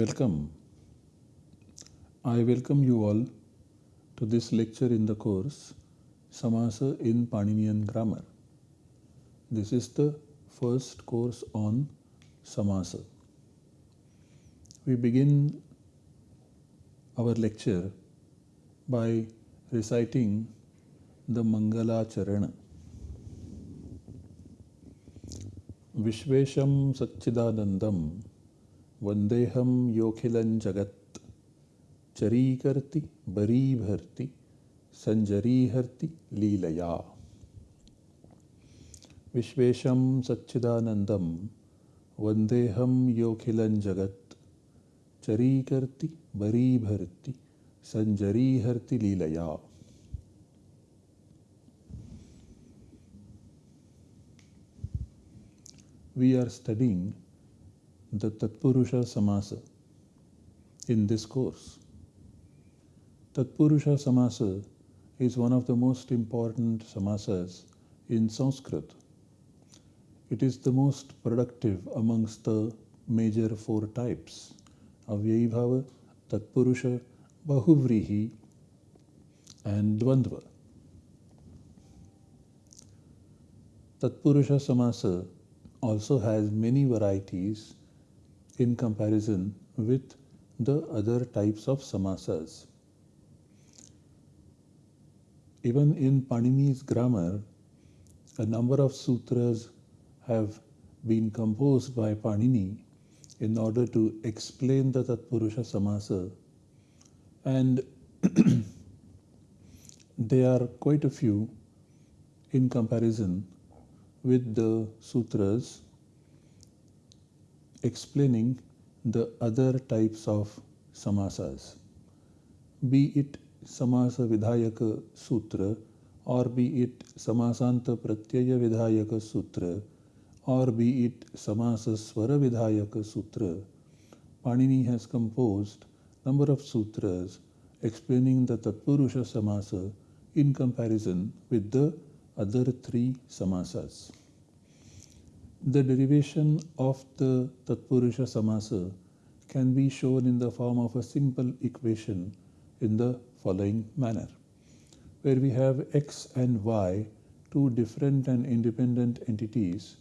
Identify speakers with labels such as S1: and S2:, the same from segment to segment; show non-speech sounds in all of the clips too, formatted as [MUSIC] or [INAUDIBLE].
S1: Welcome. I welcome you all to this lecture in the course Samasa in Paninian Grammar. This is the first course on Samasa. We begin our lecture by reciting the Mangala Charana. विश्वेशं सच्चिदानन्दं वन्देहं योऽखिलं जगत् चरीकर्ति बरीभर्ति सञ्जरीहर्ति लीलया विश्वेशं सच्चिदानन्दं वन्देहं योऽखिलं जगत् चरीकर्ति बरीभर्ति सञ्जरीहर्ति लीलया we are studying the Tatpurusha Samasa in this course. Tatpurusha Samasa is one of the most important samasas in Sanskrit. It is the most productive amongst the major four types Avyayibhava, Tatpurusha, Bahuvrihi, and Dvandva. Tatpurusha Samasa also has many varieties in comparison with the other types of samasas. Even in Panini's grammar, a number of sutras have been composed by Panini in order to explain the Tatpurusha Samasa, and [CLEARS THROAT] there are quite a few in comparison with the sutras explaining the other types of samasas, be it samasa vidhayaka sutra or be it samasanta pratyaya vidhayaka sutra or be it samasa swara vidhayaka sutra. Panini has composed number of sutras explaining the Tatpurusha samasa in comparison with the other three samasas. The derivation of the Tatpurusha samasa can be shown in the form of a simple equation in the following manner, where we have x and y, two different and independent entities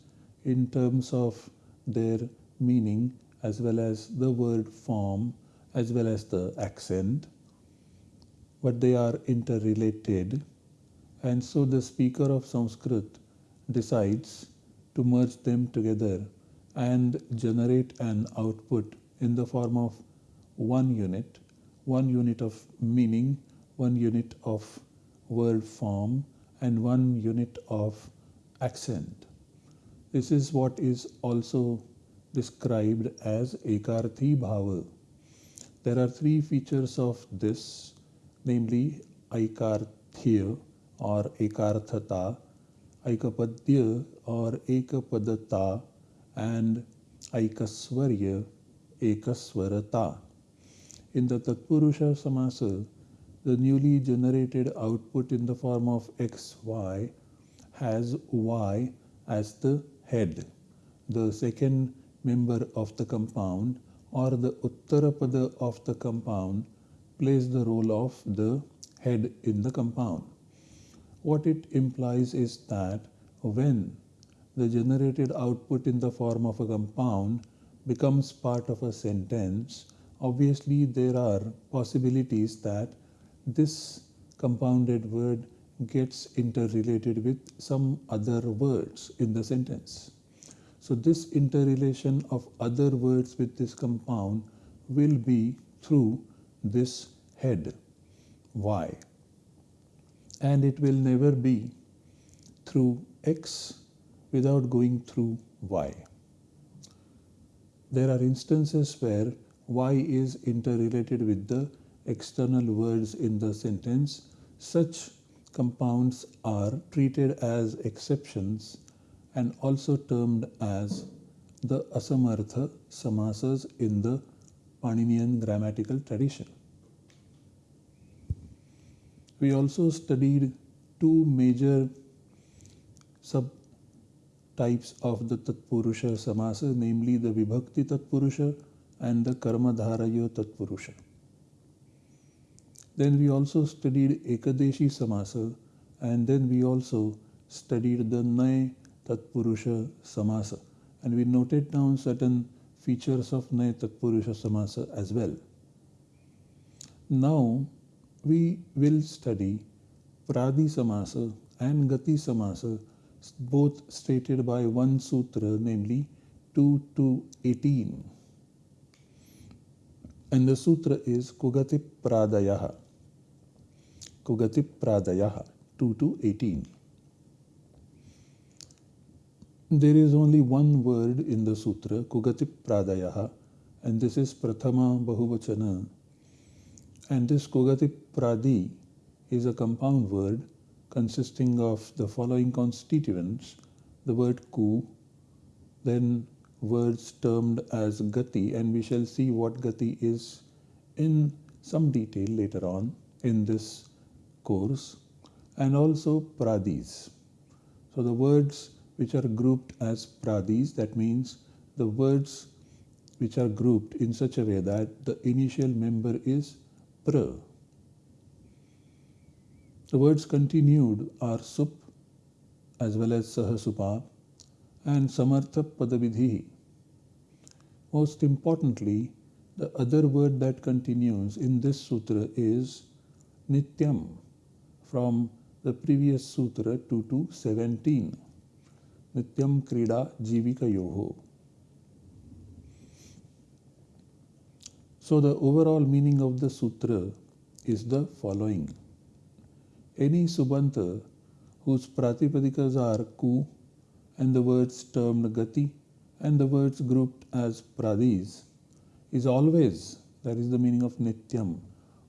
S1: in terms of their meaning as well as the word form as well as the accent, but they are interrelated and so the speaker of Sanskrit decides to merge them together and generate an output in the form of one unit, one unit of meaning, one unit of word form, and one unit of accent. This is what is also described as Ekarthi Bhava. There are three features of this, namely Aikarthya, or ekarthata, aikapadya or ekapadata, and aikaswarya, ekaswarata. In the Tatpurusha Samasa, the newly generated output in the form of xy has y as the head, the second member of the compound or the uttarapada of the compound plays the role of the head in the compound. What it implies is that when the generated output in the form of a compound becomes part of a sentence, obviously there are possibilities that this compounded word gets interrelated with some other words in the sentence. So this interrelation of other words with this compound will be through this head, y and it will never be through x without going through y. There are instances where y is interrelated with the external words in the sentence. Such compounds are treated as exceptions and also termed as the asamartha samasas in the Paninian grammatical tradition. We also studied two major subtypes of the Tatpurusha Samasa, namely the Vibhakti Tatpurusha and the Karmadharaya Tatpurusha. Then we also studied Ekadeshi Samasa and then we also studied the Nay Tatpurusha Samasa and we noted down certain features of Nay Tatpurusha Samasa as well. Now we will study Pradi Samasa and Gati Samasa both stated by one sutra namely 2 to 18 and the sutra is Kugati Pradayaha Kugati Pradayaha 2 to 18 there is only one word in the sutra Kugati Pradayaha and this is Prathama Bahuvachana and this Kugati Pradi is a compound word consisting of the following constituents the word ku, then words termed as gati, and we shall see what gati is in some detail later on in this course, and also pradis. So the words which are grouped as pradis, that means the words which are grouped in such a way that the initial member is pra the words continued are sup as well as sahasupa and samartha padavidhi. Most importantly, the other word that continues in this sutra is nityam from the previous sutra 2 to 17. Nityam krida jivika yoho. So the overall meaning of the sutra is the following any subanta whose pratipadikas are ku and the words termed gati and the words grouped as pradis is always, that is the meaning of nityam,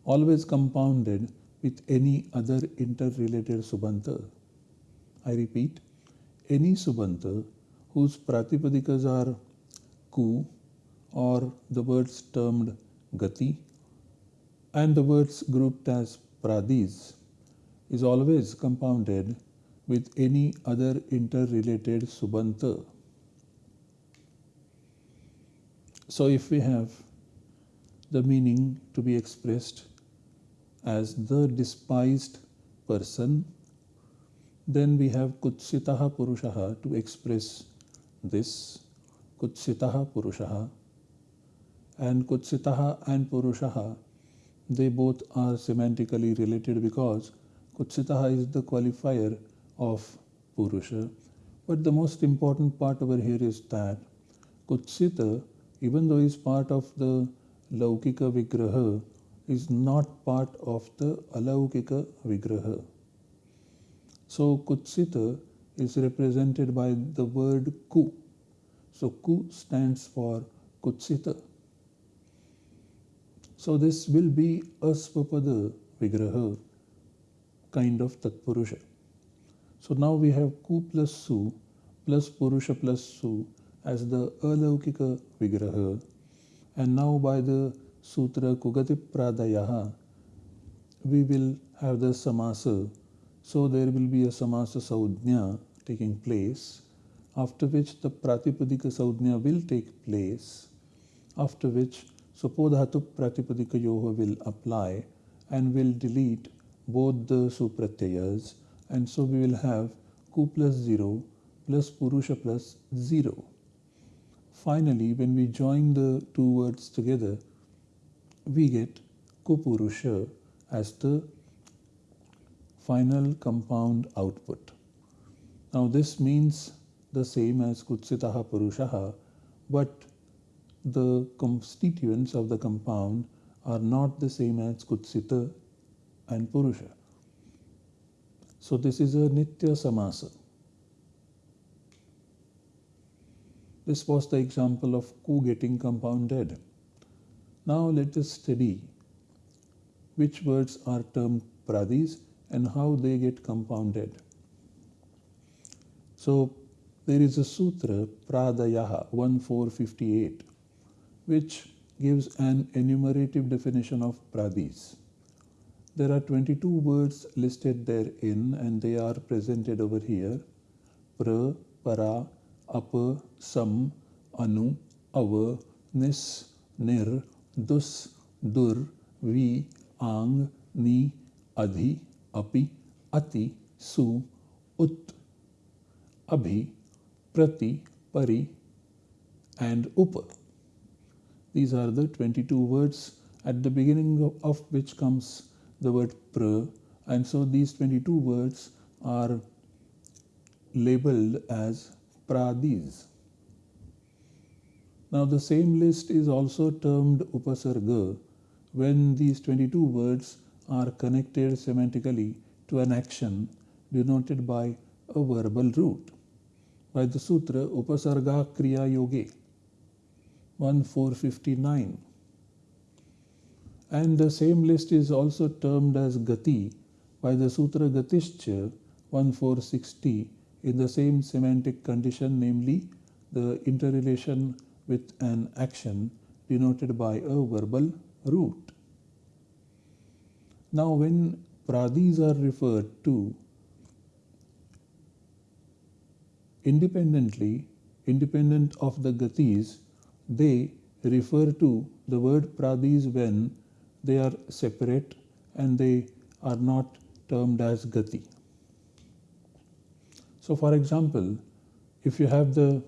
S1: always compounded with any other interrelated subanta. I repeat, any subanta whose pratipadikas are ku or the words termed gati and the words grouped as pradis is always compounded with any other interrelated subanta. So if we have the meaning to be expressed as the despised person, then we have kutsitaha purushaha to express this kutsitaha purushaha and kutsitaha and purushaha they both are semantically related because Kutsitaha is the qualifier of Purusha. But the most important part over here is that Kutsita, even though is part of the Laukika Vigraha, is not part of the Alaukika Vigraha. So Kutsita is represented by the word Ku. So Ku stands for Kutsita. So this will be Asvapada Vigraha kind of Tatpurusha. So now we have Ku plus Su plus Purusha plus Su as the Alaukika Vigraha. And now by the Sutra Kugati Pradayaha, we will have the Samasa. So there will be a Samasa Saudnya taking place, after which the Pratipadika Saudnya will take place, after which Supodhatu Pratipadika Yoho will apply and will delete both the supratyayas and so we will have ku plus 0 plus purusha plus 0. Finally, when we join the two words together, we get kupurusha as the final compound output. Now this means the same as kutsitaha purushaha, but the constituents of the compound are not the same as kutsita and Purusha. So this is a Nitya Samasa. This was the example of ku getting compounded. Now let us study which words are termed pradis and how they get compounded. So there is a sutra, Pradayaha 1458, which gives an enumerative definition of pradis. There are 22 words listed therein and they are presented over here. Pra, para, apa, sam, anu, ava, nis, nir, dus, dur, vi, ang, ni, adhi, api, ati, su, ut, abhi, prati, pari, and up. These are the 22 words at the beginning of which comes the word pra, and so these 22 words are labeled as pradis. Now, the same list is also termed upasarga when these 22 words are connected semantically to an action denoted by a verbal root. By the sutra Upasarga Kriya Yoge 1459. And the same list is also termed as Gati by the Sutra Gatishcha 1460 in the same semantic condition, namely the interrelation with an action denoted by a verbal root. Now, when pradis are referred to independently, independent of the gatis, they refer to the word pradis when they are separate and they are not termed as gati. So, for example, if you have the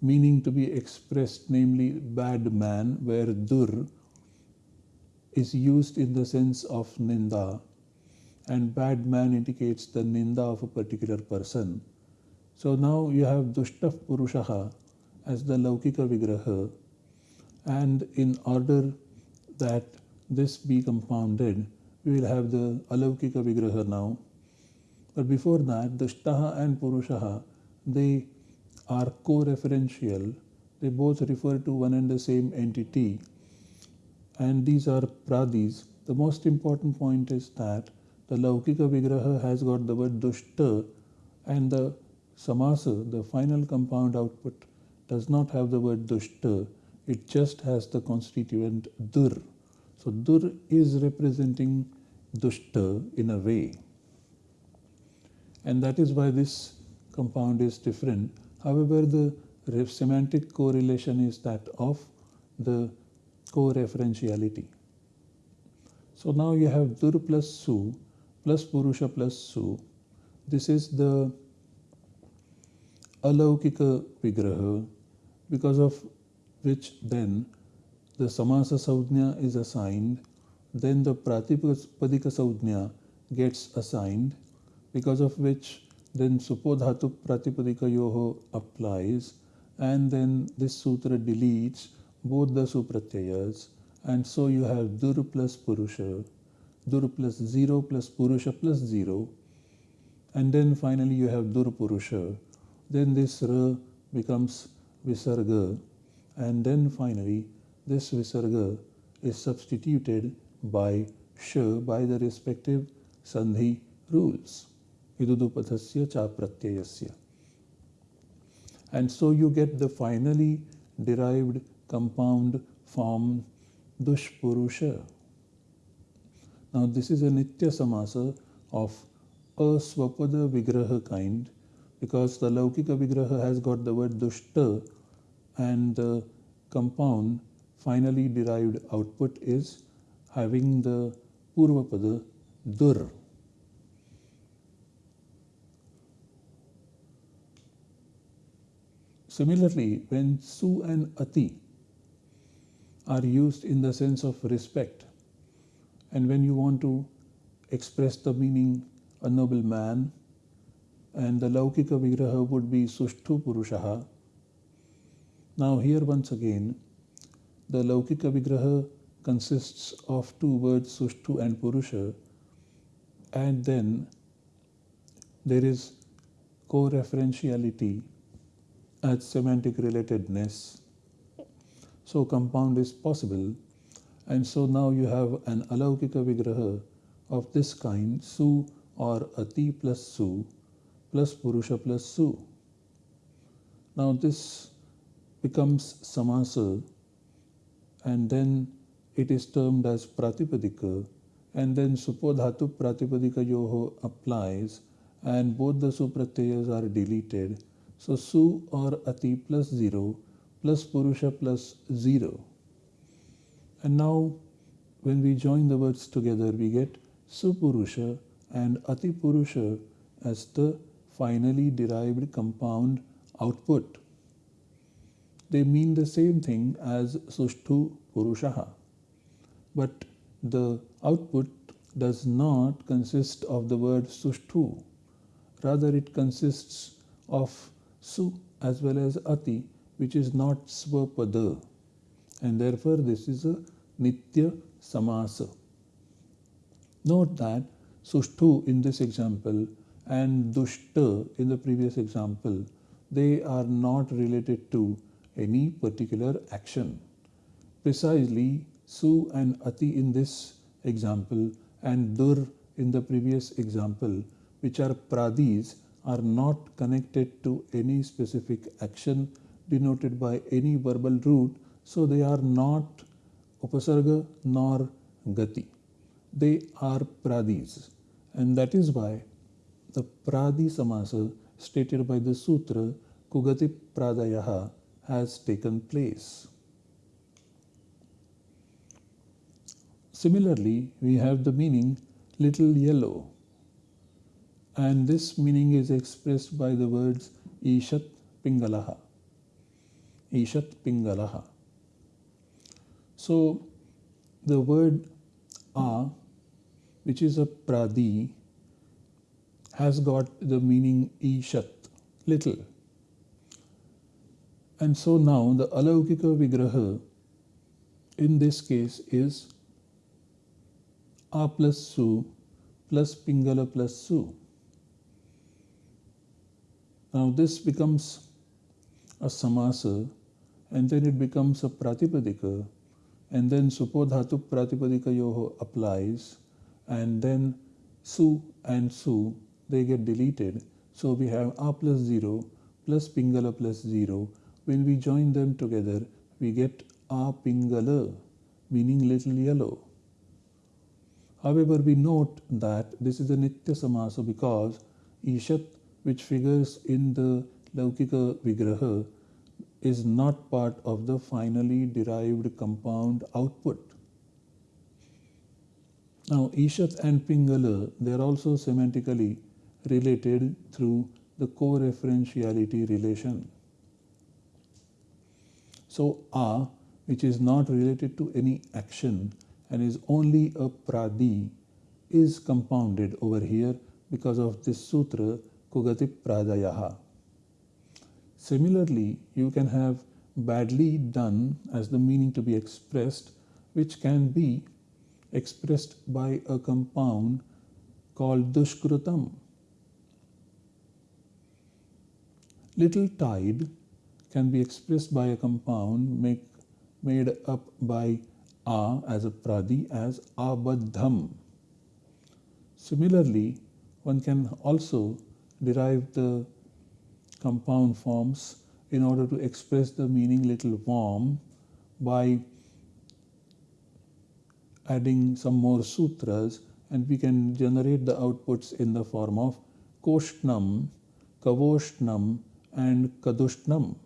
S1: meaning to be expressed, namely bad man, where dur is used in the sense of ninda, and bad man indicates the ninda of a particular person. So now you have dushtaha purushaha as the laukika vigraha, and in order that this be compounded, we will have the alaukika vigraha now. But before that, dushtaha and purushaha, they are co-referential. They both refer to one and the same entity. And these are pradis. The most important point is that the Laukika Vigraha has got the word dushta and the samasa, the final compound output, does not have the word dushta. It just has the constituent dur. So dur is representing dushta in a way. And that is why this compound is different However, the semantic correlation is that of the co-referentiality. So now you have dur plus su plus purusha plus su. This is the alaukika vigraha because of which then the samasa saudhnya is assigned then the pratipadika saudhnya gets assigned because of which then supodhatu pratipadikayoho applies and then this sutra deletes both the supratyayas and so you have dur plus purusha, dur plus 0 plus purusha plus 0 and then finally you have dur purusha. Then this ra becomes visarga and then finally this visarga is substituted by sh by the respective sandhi rules. idudupadhasya cha pratyayasya. And so you get the finally derived compound form dushpurusha. Now this is a nitya samasa of a swapada vigraha kind because the laukika vigraha has got the word dushta and the compound finally derived output is having the purvapada dur. Similarly, when su and ati are used in the sense of respect, and when you want to express the meaning a noble man, and the Laukika Vigraha would be Sushtu Purushaha. Now, here once again, the Laukika Vigraha consists of two words Sushtu and Purusha, and then there is co referentiality as semantic relatedness. So compound is possible. And so now you have an alaukika vigraha of this kind, su or ati plus su plus purusha plus su. Now this becomes samasa and then it is termed as pratipadika and then supodhatu pratipadika yoho applies and both the supratyayas are deleted so su or ati plus 0 plus purusha plus 0. And now when we join the words together, we get Supurusha and Atipurusha as the finally derived compound output. They mean the same thing as Sushtu Purushaha. But the output does not consist of the word Sushtu. Rather, it consists of Su as well as Ati, which is not Svapada, And therefore, this is a Nitya Samasa. Note that Sushtu in this example and Dushta in the previous example, they are not related to any particular action. Precisely, Su and Ati in this example and Dur in the previous example, which are pradis, are not connected to any specific action denoted by any verbal root, so they are not upasarga nor gati. They are pradis, and that is why the pradi samasa stated by the sutra Kugati Pradayaha has taken place. Similarly, we have the meaning little yellow, and this meaning is expressed by the words Ishat Pingalaha. Ishat Pingalaha. So, the word A, which is a pradi, has got the meaning Ishat, little. And so now the Alaukika Vigraha in this case is a plus Su plus Pingala plus Su. Now this becomes a samasa and then it becomes a pratipadika and then supodhatu pratipadika yoho applies and then su and su they get deleted. So we have a plus 0 plus pingala plus 0 when we join them together we get a pingala meaning little yellow. However, we note that this is a Nitya Samasa because Ishat, which figures in the Laukika Vigraha, is not part of the finally derived compound output. Now, Ishat and Pingala, they are also semantically related through the co-referentiality relation. So, A, which is not related to any action, and is only a pradi is compounded over here because of this sutra Kugati Pradayaha. Similarly, you can have badly done as the meaning to be expressed, which can be expressed by a compound called Dushkrutam. Little tied can be expressed by a compound make, made up by a as a pradi as abadham. Similarly, one can also derive the compound forms in order to express the meaning little warm by adding some more sutras and we can generate the outputs in the form of koshnam, kavoshnam and kadushnam.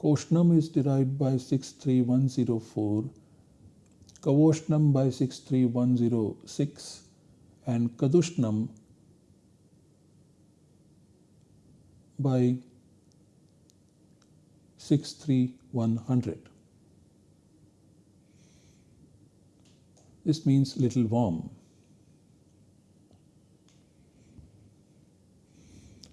S1: Koshnam is derived by 63104, Kavoshnam by 63106 and Kadushnam by 63100. This means little warm.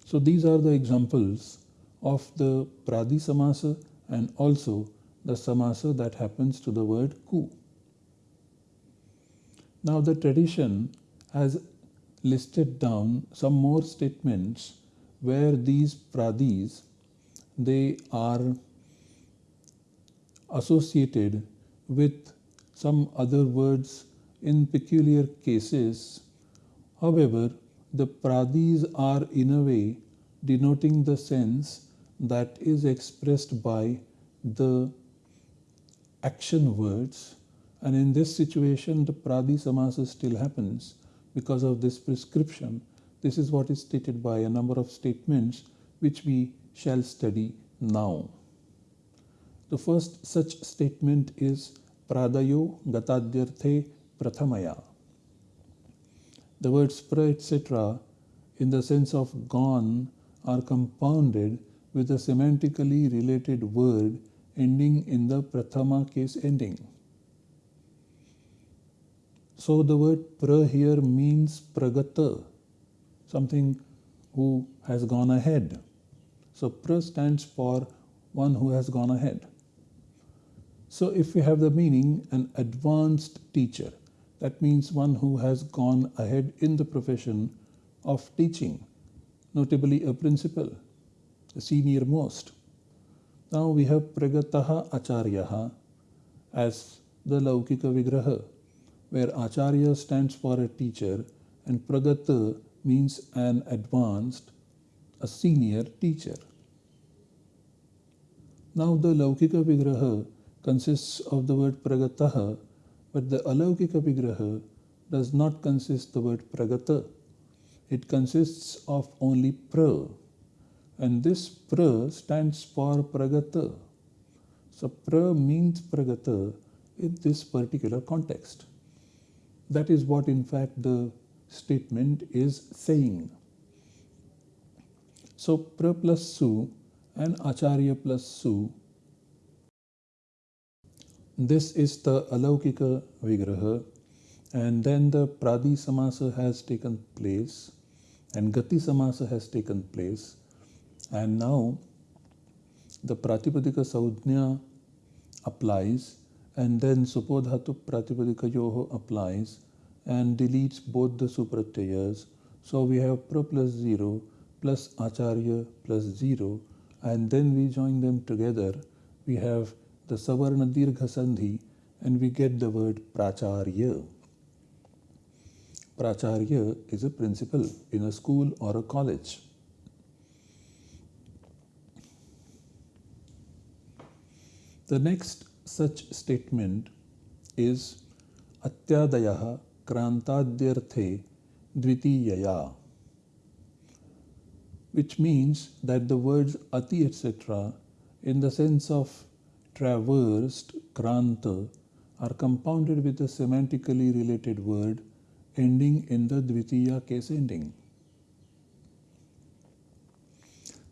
S1: So these are the examples of the Pradi Samasa and also the Samasa that happens to the word ku. Now the tradition has listed down some more statements where these pradis they are associated with some other words in peculiar cases. However, the pradis are in a way denoting the sense that is expressed by the action words. And in this situation the pradi samasa still happens because of this prescription. This is what is stated by a number of statements which we shall study now. The first such statement is Pradayo Gatadyarthe Prathamaya. The words pra etc. in the sense of gone are compounded with a semantically related word ending in the prathama case ending. So the word pra here means pragata, something who has gone ahead. So pra stands for one who has gone ahead. So if we have the meaning an advanced teacher, that means one who has gone ahead in the profession of teaching, notably a principal, the senior most. Now we have Pragataha Acharyaha as the Laukika Vigraha, where Acharya stands for a teacher and Pragata means an advanced, a senior teacher. Now the Laukika Vigraha consists of the word Pragataha, but the Alaukika Vigraha does not consist the word Pragata. It consists of only pra, and this pra stands for pragata. So pra means pragata in this particular context. That is what in fact the statement is saying. So pra plus su and acharya plus su. This is the alaukika vigraha and then the pradi samasa has taken place and gati samasa has taken place and now the Pratipadika Saudhnya applies and then Supodhatu Pratipadika Yoho applies and deletes both the supratyayas. So we have Pra plus 0 plus Acharya plus 0 and then we join them together. We have the Savarna Dirgha Sandhi and we get the word Pracharya. Pracharya is a principal in a school or a college. The next such statement is Atyadayaha Krantadyarthe Dvitiyaya, which means that the words Ati etc. in the sense of traversed Kranta are compounded with a semantically related word ending in the Dvitiya case ending.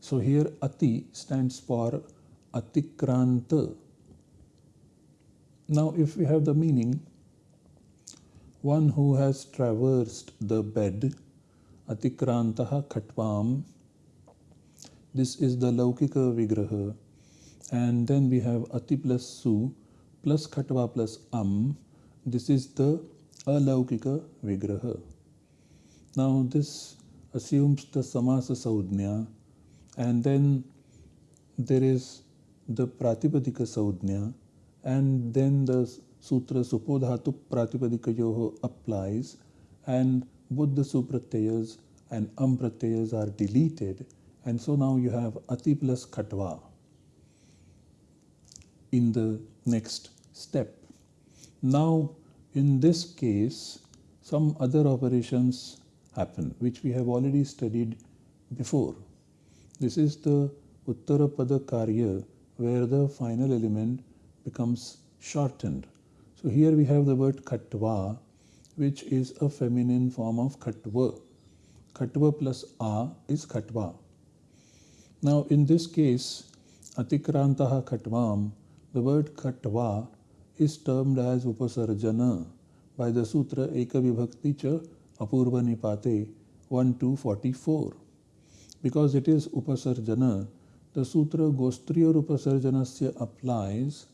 S1: So here Ati stands for Atikranta now, if we have the meaning, one who has traversed the bed, atikrantaha khatvam, this is the laukika vigraha, and then we have ati plus su plus khatva plus am, this is the alaukika vigraha. Now, this assumes the samasa saudhnya, and then there is the pratipadika saudhnya, and then the sutra supodhatu pratipadikayoho applies. And both the supratyayas and ampratyayas are deleted. And so now you have ati plus khatva in the next step. Now in this case some other operations happen which we have already studied before. This is the Uttarapada Karya where the final element becomes shortened. So here we have the word khatva, which is a feminine form of khatva. Khatva plus a is khatva. Now in this case, atikrantaha khatvam, the word khatva is termed as upasarjana by the sutra Ekavibhakti cha Apurva Nipate 1 to 44. Because it is upasarjana, the sutra Gostriya Upasarjanasya applies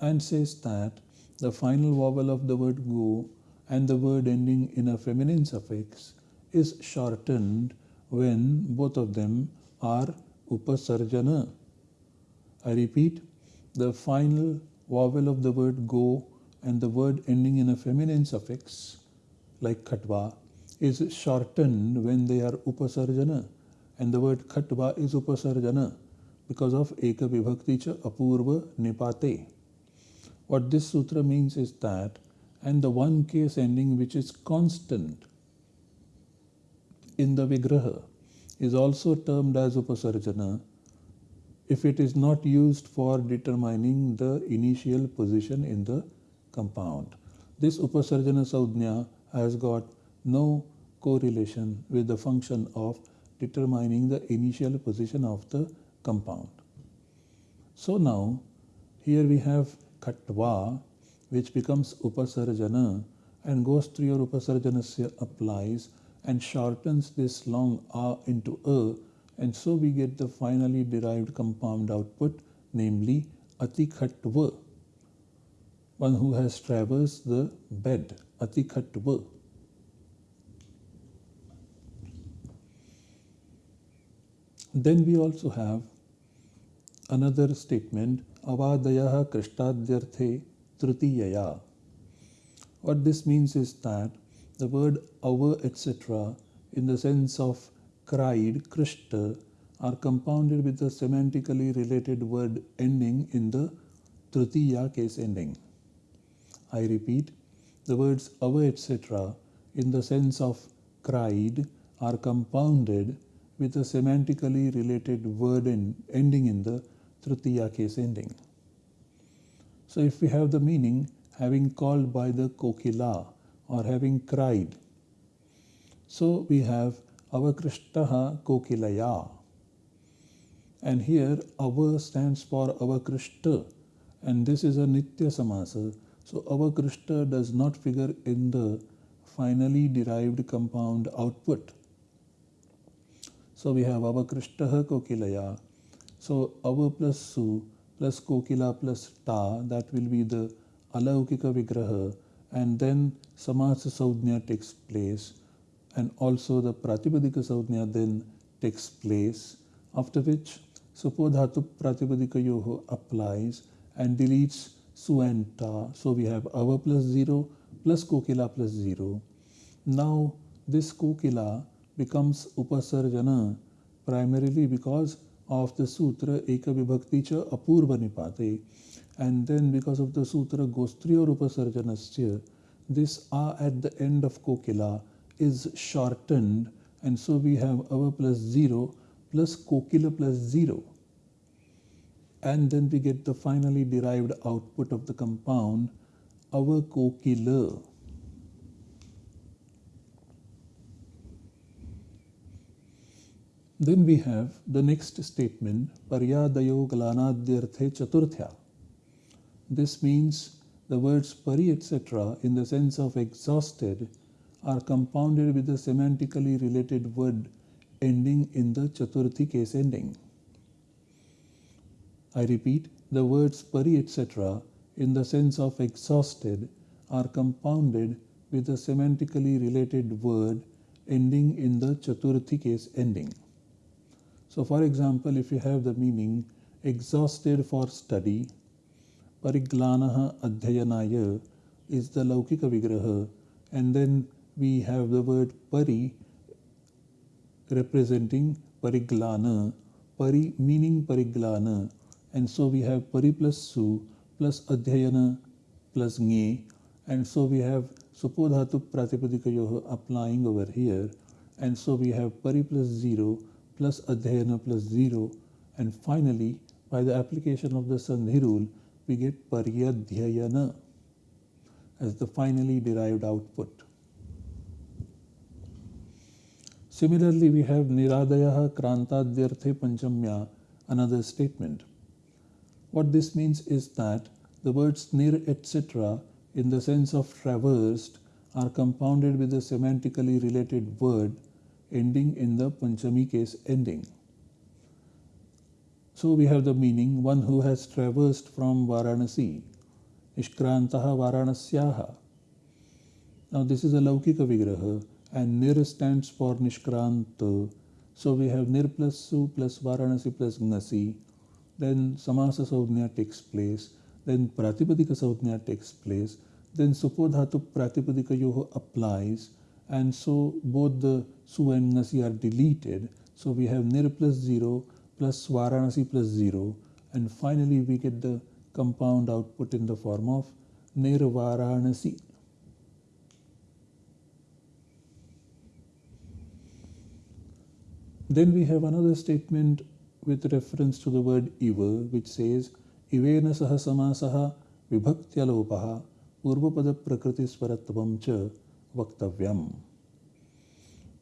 S1: and says that the final vowel of the word go and the word ending in a feminine suffix is shortened when both of them are upasarjana. I repeat, the final vowel of the word go and the word ending in a feminine suffix like khatva is shortened when they are upasarjana and the word khatva is upasarjana because of eka vibhakti cha apurva nipate. What this sutra means is that, and the one case ending which is constant in the Vigraha is also termed as Upasarjana if it is not used for determining the initial position in the compound. This Upasarjana Saudhnya has got no correlation with the function of determining the initial position of the compound. So now here we have Khatva which becomes Upasarjana and Gostriyor Upasarjanasya applies and shortens this long A into A and so we get the finally derived compound output namely Atikhatva one who has traversed the bed Atikhatva Then we also have another statement avadayah krishtadhyarthe trutiyaya. What this means is that the word ava etc. in the sense of cried, krishta are compounded with the semantically related word ending in the trutiya case ending. I repeat, the words ava etc. in the sense of cried are compounded with a semantically related word in, ending in the tritiya case ending. So if we have the meaning having called by the kokila or having cried, so we have avakrishtaha kokilaya. And here ava stands for avakrishta and this is a nitya samasa. So avakrishta does not figure in the finally derived compound output. So we have Avakrishtah Kokilaya. So Ava plus Su plus Kokila plus Ta, that will be the Alaukika Vigraha. And then Samasa Saudhnya takes place. And also the Pratipadika Saudhnya then takes place. After which Supodhatu Pratipadika Yoho applies and deletes Su and Ta. So we have Ava plus 0 plus Kokila plus 0. Now this Kokila becomes upasarjana primarily because of the sutra eka vibhakti cha apurva nipate and then because of the sutra gostriya upasarjanasya this a at the end of kokila is shortened and so we have ava plus 0 plus kokila plus 0 and then we get the finally derived output of the compound ava kokila Then we have the next statement, Paryadayo Galanadhyarthe Chaturthya. This means the words pari etc. in the sense of exhausted are compounded with a semantically related word ending in the Chaturthi case ending. I repeat, the words pari etc. in the sense of exhausted are compounded with a semantically related word ending in the Chaturthi case ending. So for example, if you have the meaning exhausted for study, pariglanaha adhyayanaya is the laukika vigraha and then we have the word pari representing pariglana, pari meaning pariglana. And so we have pari plus su plus adhyayana plus nge. And so we have supodhatu pratipadikayoha applying over here. And so we have pari plus 0 plus adhyayana plus 0 and finally by the application of the sandhi rule we get paryadhyayana as the finally derived output. Similarly, we have Niradayah Krantadhyarthe Panchamya, another statement. What this means is that the words nir etc. in the sense of traversed are compounded with a semantically related word ending in the Panchami case ending. So we have the meaning one who has traversed from Varanasi, Nishkrantaha Varanasyaha. Now this is a Laukika Vigraha and Nir stands for Nishkranta. So we have Nir plus Su plus Varanasi plus Gnasi. Then Samasa Saudhnya takes place. Then Pratipadika Saudhnya takes place. Then Supodhatu Pratipadika Yoho applies and so both the Su and Nasi are deleted. So we have Nir plus 0 plus Varanasi plus 0 and finally we get the compound output in the form of Nir Varanasi. Then we have another statement with reference to the word iva, which says, Ivena saha samasaha vibhaktya purvapada prakritiswaratvam cha vaktavyam.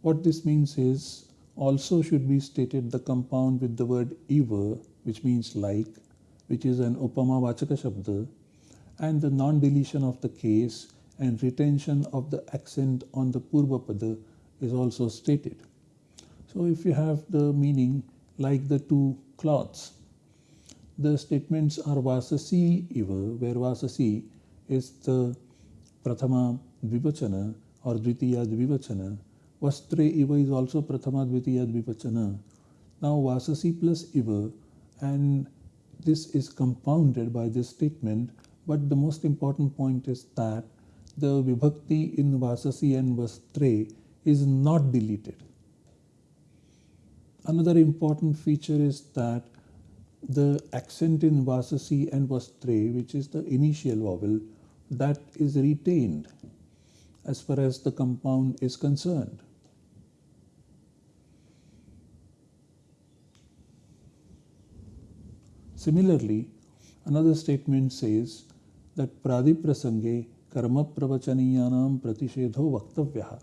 S1: What this means is also should be stated the compound with the word iva, which means like, which is an upama vachaka shabda, and the non-deletion of the case and retention of the accent on the purvapada is also stated. So if you have the meaning like the two cloths, the statements are vasasi iva, where vasasi is the prathama dvivachana or dvitiya dvivachana. Vastre iva is also prathama dvitiya dvivachana. Now vasasi plus iva and this is compounded by this statement but the most important point is that the vibhakti in vasasi and vastre is not deleted. Another important feature is that the accent in Vasasi and Vastre, which is the initial vowel, that is retained as far as the compound is concerned. Similarly, another statement says that pradiprasange karma pravachaniyanam pratishedho vaktavyaha.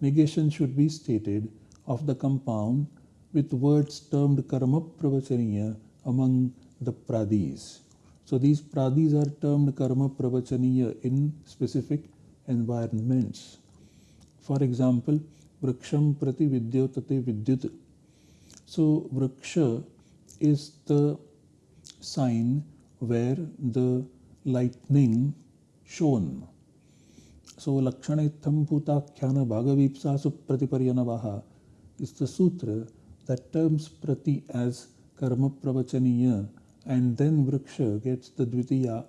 S1: Negation should be stated of the compound with words termed karma pravachaniya among the pradis. So these pradis are termed karma pravachaniya in specific environments. For example, vriksham prati vidyotate vidyut. So vriksha is the sign where the lightning shone. So lakshanitham putakhyana bhagavipsa supratiparyanavaha is the sutra that terms prati as karma pravachaniya and then vriksha gets the dvitiya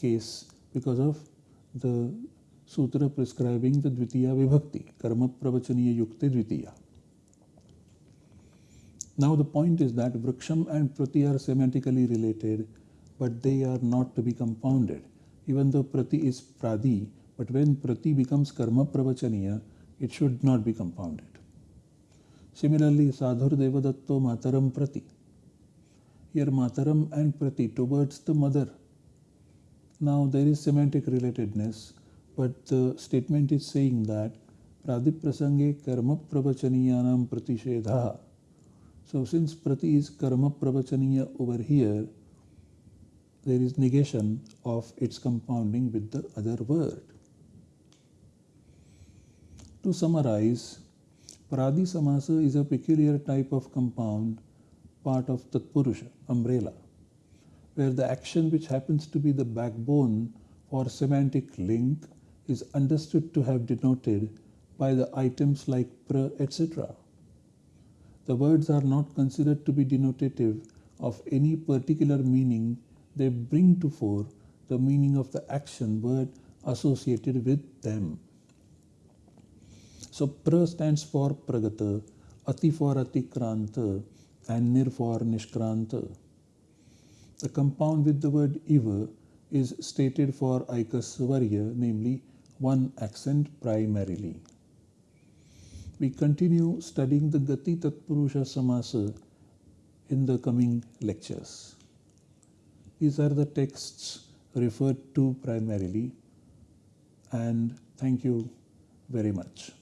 S1: case because of the sutra prescribing the dvitiya vibhakti karma pravachaniya yukte dvitiya. Now the point is that vriksham and prati are semantically related but they are not to be compounded. Even though prati is pradi but when prati becomes karma pravachaniya it should not be compounded Similarly, Sadhur Devadatto Mataram Prati. Here Mataram and Prati towards the mother. Now there is semantic relatedness, but the statement is saying that Pradiprasange Karma Pravachaniyanam Pratishedha. So since Prati is Karma Pravachaniya over here, there is negation of its compounding with the other word. To summarize, Pradi Samasa is a peculiar type of compound part of Tatpurusha, umbrella, where the action which happens to be the backbone for semantic link is understood to have denoted by the items like pra, etc. The words are not considered to be denotative of any particular meaning, they bring to fore the meaning of the action word associated with them. So pra stands for pragata, ati for atikranta, and nir for nishkranta. The compound with the word iva is stated for aikasvarya, namely one accent primarily. We continue studying the Gati Tatpurusha Samasa in the coming lectures. These are the texts referred to primarily and thank you very much.